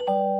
you